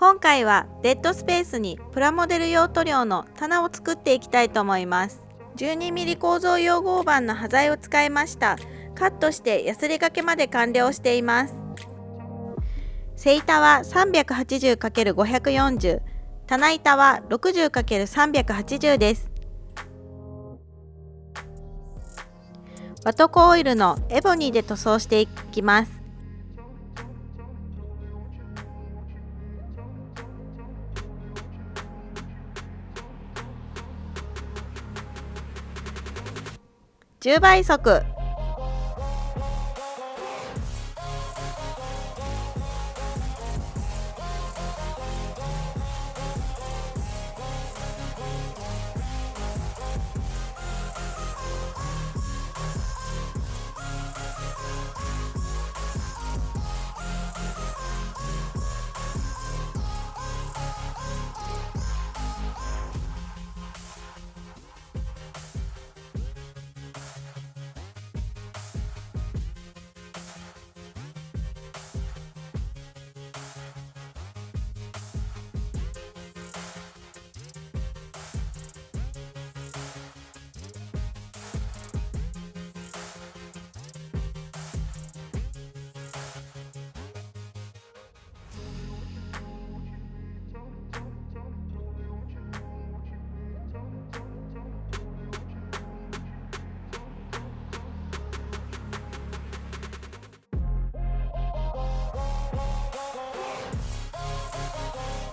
今回はデッドスペースにプラモデル用塗料の棚を作っていきたいと思います。12mm 構造用合板の端材を使いました。カットしてヤスリ掛けまで完了しています。背板は 380×540 棚板は 60×380 です。ワトコオイルのエボニーで塗装していきます。10倍速。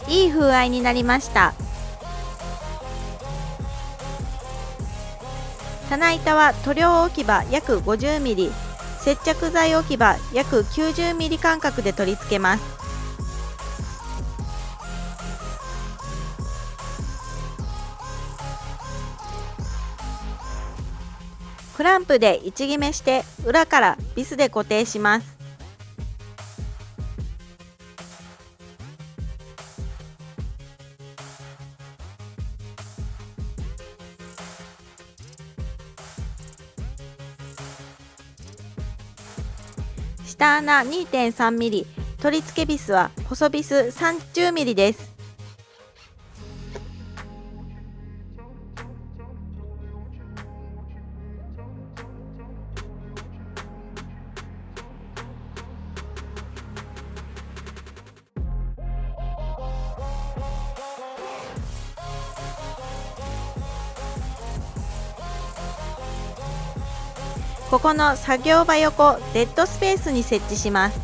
いい風合いになりました。棚板は塗料置き場約 50mm 接着剤置き場約 90mm 間隔で取り付けます。クランプで位置決めして裏からビスで固定します。下穴 2.3mm 取り付けビスは細ビス 30mm です。ここの作業場横デッドスペースに設置します。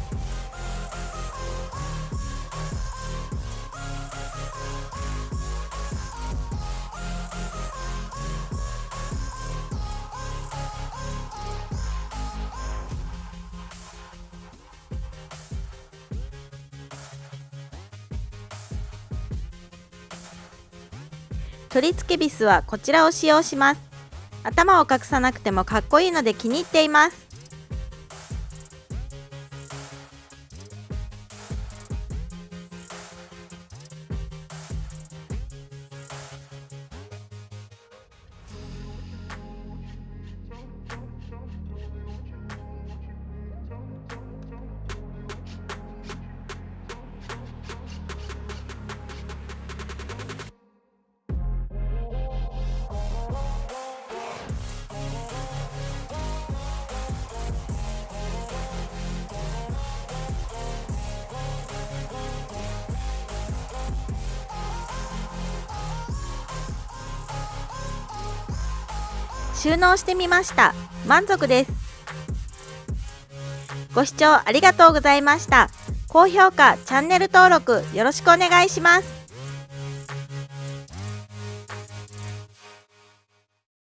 取り付けビスはこちらを使用します。頭を隠さなくてもかっこいいので気に入っています。収納してみました。満足です。ご視聴ありがとうございました。高評価チャンネル登録よろしくお願いします。